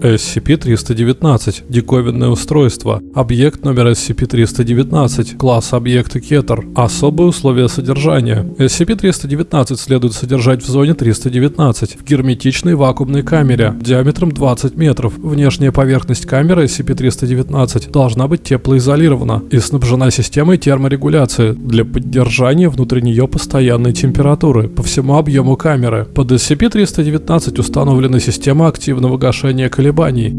SCP-319. Диковинное устройство. Объект номер SCP-319. Класс объекта Кетер. Особые условия содержания. SCP-319 следует содержать в зоне 319 в герметичной вакуумной камере диаметром 20 метров. Внешняя поверхность камеры SCP-319 должна быть теплоизолирована и снабжена системой терморегуляции для поддержания внутри нее постоянной температуры по всему объему камеры. Под SCP-319 установлена система активного гашения колебаний,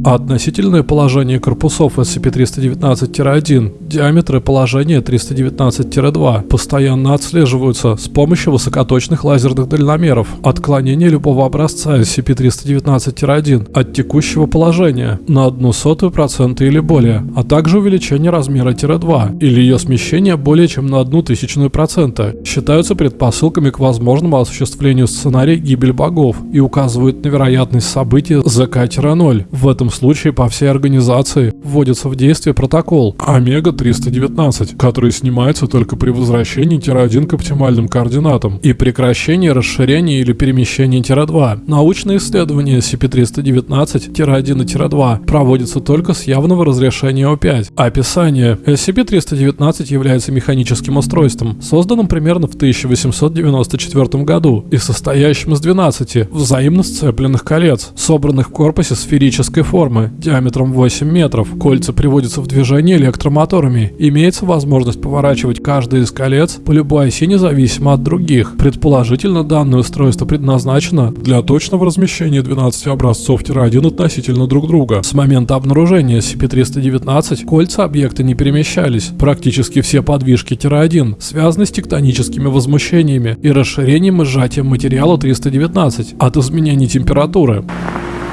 а относительное положение корпусов SCP-319-1, диаметры положения 319-2 постоянно отслеживаются с помощью высокоточных лазерных дальномеров. Отклонение любого образца SCP-319-1 от текущего положения на одну сотую процента или более, а также увеличение размера тире-2 или ее смещение более чем на одну тысячную процента считаются предпосылками к возможному осуществлению сценария гибель богов и указывают на вероятность событий ЗК-0. В этом случае по всей организации вводится в действие протокол Омега-319, который снимается только при возвращении тире-1 к оптимальным координатам и прекращении расширения или перемещения тире-2. Научные исследования SCP-319, тире-1 и тире-2 проводятся только с явного разрешения О5. Описание. SCP-319 является механическим устройством, созданным примерно в 1894 году и состоящим из 12 взаимно сцепленных колец, собранных в корпусе сферической формы диаметром 8 метров. Кольца приводятся в движение электромоторами. Имеется возможность поворачивать каждое из колец по любой оси независимо от других. Предположительно, данное устройство предназначено для точного размещения 12 образцов-1 относительно друг друга. С момента обнаружения SCP-319 кольца объекта не перемещались. Практически все подвижки-1 связаны с тектоническими возмущениями и расширением и сжатием материала 319 от изменений температуры.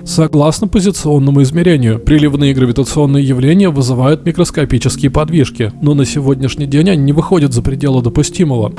Согласно позиционному измерению, приливные гравитационные явления вызывают микроскопические подвижки, но на сегодняшний день они не выходят за пределы допустимого.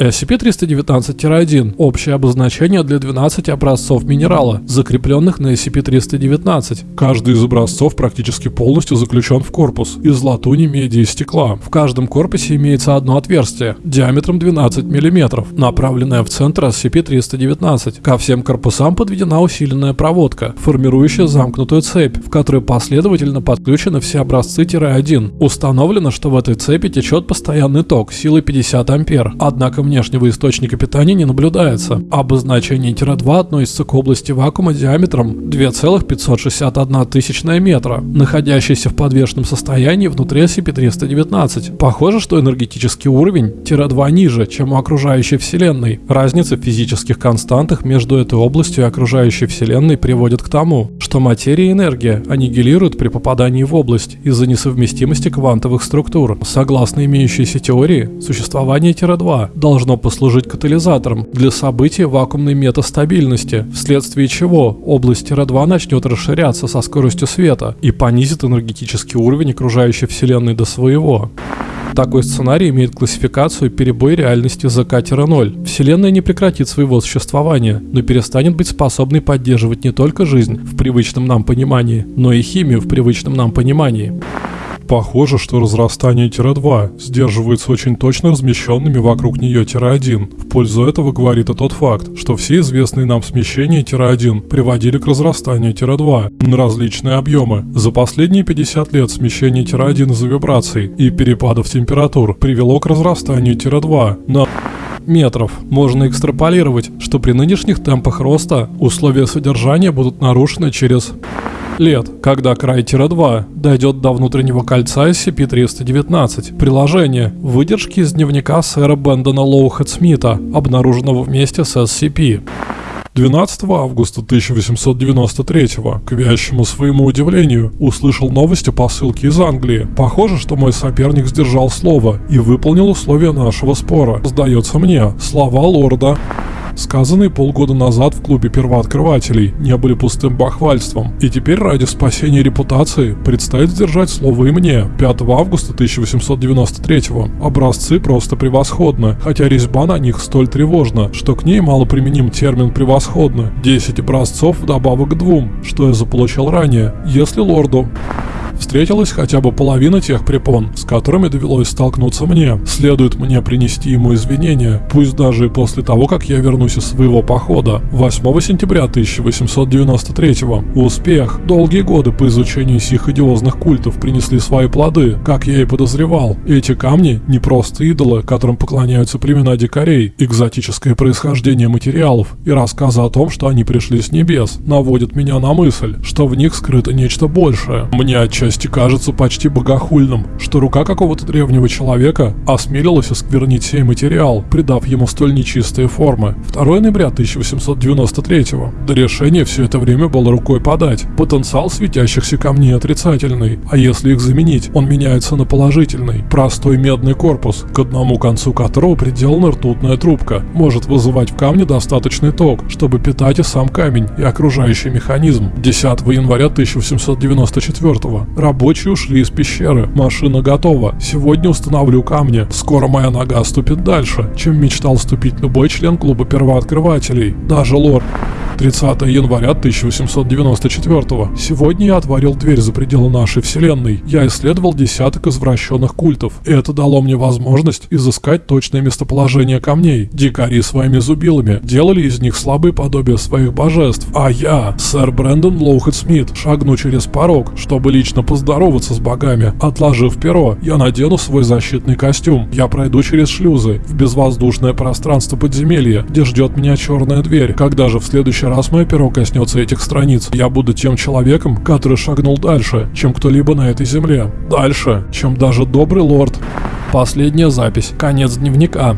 SCP-319-1 – общее обозначение для 12 образцов минерала, закрепленных на SCP-319. Каждый из образцов практически полностью заключен в корпус из латуни, меди и стекла. В каждом корпусе имеется одно отверстие диаметром 12 мм, направленное в центр SCP-319. Ко всем корпусам подведена усиленная проводка, формирующая замкнутую цепь, в которой последовательно подключены все образцы-1. Установлено, что в этой цепи течет постоянный ток силой 50 ампер. Однако внешнего источника питания не наблюдается. Обозначение тире-2 относится к области вакуума диаметром 2,561 тысячная метра, находящейся в подвешенном состоянии внутри SCP-319. Похоже, что энергетический уровень тире-2 ниже, чем у окружающей Вселенной. Разница в физических константах между этой областью и окружающей Вселенной приводит к тому, что материя и энергия аннигилируют при попадании в область из-за несовместимости квантовых структур. Согласно имеющейся теории, существование тире-2 должно должно послужить катализатором для события вакуумной метастабильности, вследствие чего область Тира-2 начнет расширяться со скоростью света и понизит энергетический уровень окружающей Вселенной до своего. Такой сценарий имеет классификацию перебой реальности ЗК-0. Вселенная не прекратит своего существования, но перестанет быть способной поддерживать не только жизнь в привычном нам понимании, но и химию в привычном нам понимании. Похоже, что разрастание тире-2 сдерживается очень точно размещенными вокруг нее тире-1. В пользу этого говорит и тот факт, что все известные нам смещения тире-1 приводили к разрастанию тире-2 на различные объемы. За последние 50 лет смещение тире-1 из-за вибраций и перепадов температур привело к разрастанию тире-2 на метров. Можно экстраполировать, что при нынешних темпах роста условия содержания будут нарушены через лет, когда край Тира-2 дойдет до внутреннего кольца SCP-319. Приложение. Выдержки из дневника сэра Бендона Лоухэт Смита, обнаруженного вместе с SCP. 12 августа 1893 к вящему своему удивлению, услышал новости посылки из Англии. Похоже, что мой соперник сдержал слово и выполнил условия нашего спора. Сдается мне, слова лорда сказанные полгода назад в клубе первооткрывателей, не были пустым бахвальством. И теперь ради спасения репутации предстоит сдержать слово и мне. 5 августа 1893 образцы просто превосходны, хотя резьба на них столь тревожна, что к ней мало применим термин «превосходно». 10 образцов вдобавок к двум, что я заполучил ранее. Если лорду встретилась хотя бы половина тех препон, с которыми довелось столкнуться мне. Следует мне принести ему извинения, пусть даже и после того, как я вернусь из своего похода. 8 сентября 1893 Успех. Долгие годы по изучению сих идиозных культов принесли свои плоды, как я и подозревал. Эти камни не просто идолы, которым поклоняются племена дикарей, экзотическое происхождение материалов и рассказы о том, что они пришли с небес, наводят меня на мысль, что в них скрыто нечто большее. Мне отчасти кажется почти богохульным, что рука какого-то древнего человека осмелилась осквернить сей материал, придав ему столь нечистые формы. 2 ноября 1893 До решения все это время было рукой подать. Потенциал светящихся камней отрицательный, а если их заменить, он меняется на положительный. Простой медный корпус, к одному концу которого приделана ртутная трубка, может вызывать в камне достаточный ток, чтобы питать и сам камень, и окружающий механизм. 10 января 1894 Рабочие ушли из пещеры. Машина готова. Сегодня установлю камни. Скоро моя нога ступит дальше, чем мечтал ступить любой член клуба первооткрывателей. Даже лорд. 30 января 1894 Сегодня я отворил дверь за пределы нашей вселенной. Я исследовал десяток извращенных культов. И это дало мне возможность изыскать точное местоположение камней. Дикари своими зубилами делали из них слабые подобия своих божеств. А я, сэр Брэндон Лоухед Смит, шагну через порог, чтобы лично поздороваться с богами. Отложив перо, я надену свой защитный костюм. Я пройду через шлюзы в безвоздушное пространство подземелья, где ждет меня черная дверь. Когда же в следующий раз мое перо коснется этих страниц, я буду тем человеком, который шагнул дальше, чем кто-либо на этой земле. Дальше, чем даже добрый лорд. Последняя запись. Конец дневника.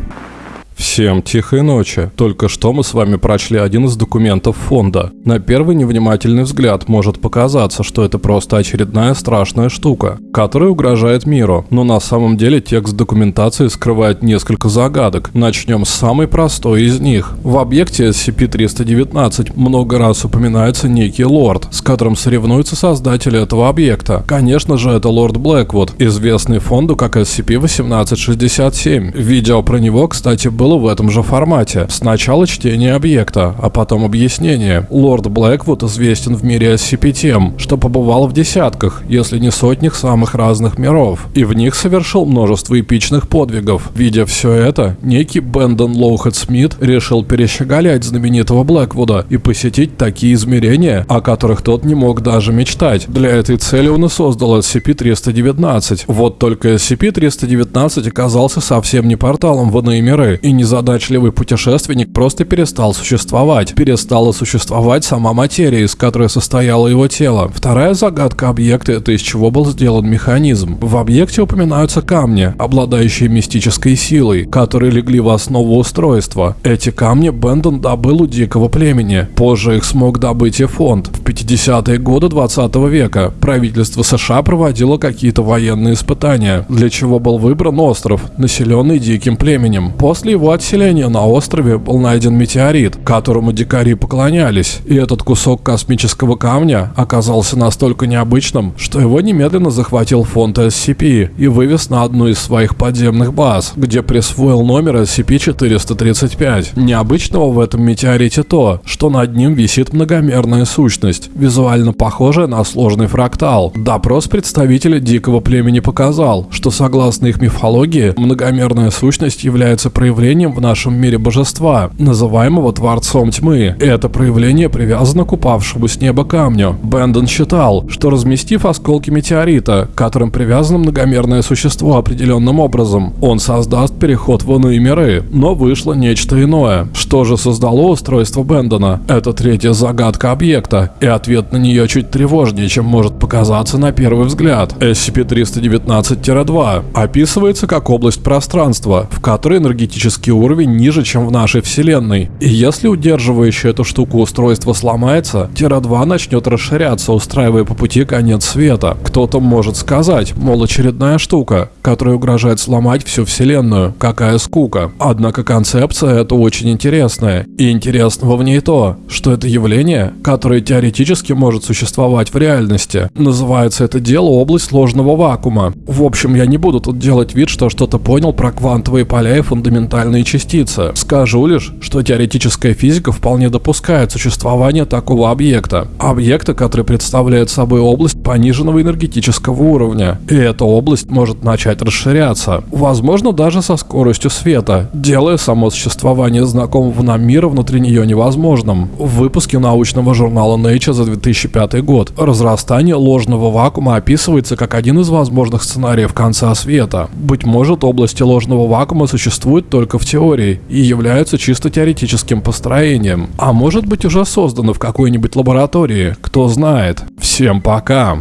Всем тихой ночи. Только что мы с вами прочли один из документов фонда. На первый невнимательный взгляд может показаться, что это просто очередная страшная штука, которая угрожает миру. Но на самом деле текст документации скрывает несколько загадок. Начнем с самой простой из них. В объекте SCP-319 много раз упоминается некий лорд, с которым соревнуются создатели этого объекта. Конечно же, это лорд Блэквуд, известный фонду как SCP-1867. Видео про него, кстати, было было в этом же формате. Сначала чтение объекта, а потом объяснение. Лорд Блэквуд известен в мире SCP тем, что побывал в десятках, если не сотнях самых разных миров, и в них совершил множество эпичных подвигов. Видя все это, некий Бендон Лоухед Смит решил перещеголять знаменитого Блэквуда и посетить такие измерения, о которых тот не мог даже мечтать. Для этой цели он и создал SCP-319. Вот только SCP-319 оказался совсем не порталом в иные миры и незадачливый путешественник просто перестал существовать. Перестала существовать сама материя, из которой состояло его тело. Вторая загадка объекта – это из чего был сделан механизм. В объекте упоминаются камни, обладающие мистической силой, которые легли в основу устройства. Эти камни Бендон добыл у дикого племени. Позже их смог добыть и фонд. В 50-е годы 20 века правительство США проводило какие-то военные испытания, для чего был выбран остров, населенный диким племенем. После его отселения на острове был найден метеорит, которому дикари поклонялись, и этот кусок космического камня оказался настолько необычным, что его немедленно захватил фонд SCP и вывез на одну из своих подземных баз, где присвоил номер SCP-435. Необычного в этом метеорите то, что над ним висит многомерная сущность, визуально похожая на сложный фрактал. Допрос представителя дикого племени показал, что согласно их мифологии, многомерная сущность является проявлением проявлением в нашем мире божества, называемого Творцом Тьмы. Это проявление привязано к упавшему с неба камню. Бендон считал, что разместив осколки метеорита, к которым привязано многомерное существо определенным образом, он создаст переход в иные миры. Но вышло нечто иное. Что же создало устройство Бендона? Это третья загадка объекта, и ответ на нее чуть тревожнее, чем может показаться на первый взгляд. SCP-319-2 описывается как область пространства, в которой энергетический уровень ниже, чем в нашей вселенной. И если удерживающая эту штуку устройство сломается, Тира-2 начнет расширяться, устраивая по пути конец света. Кто-то может сказать, мол, очередная штука, которая угрожает сломать всю вселенную. Какая скука. Однако концепция эта очень интересная. И интересного в ней то, что это явление, которое теоретически может существовать в реальности. Называется это дело область сложного вакуума. В общем, я не буду тут делать вид, что что-то понял про квантовые поля и фундаментальные спектральные частицы. Скажу лишь, что теоретическая физика вполне допускает существование такого объекта. Объекта, который представляет собой область пониженного энергетического уровня. И эта область может начать расширяться. Возможно, даже со скоростью света, делая само существование знакомого нам мира внутри нее невозможным. В выпуске научного журнала Nature за 2005 год разрастание ложного вакуума описывается как один из возможных сценариев конца света. Быть может, области ложного вакуума существуют только в теории и являются чисто теоретическим построением. А может быть уже созданы в какой-нибудь лаборатории, кто знает. Всем пока!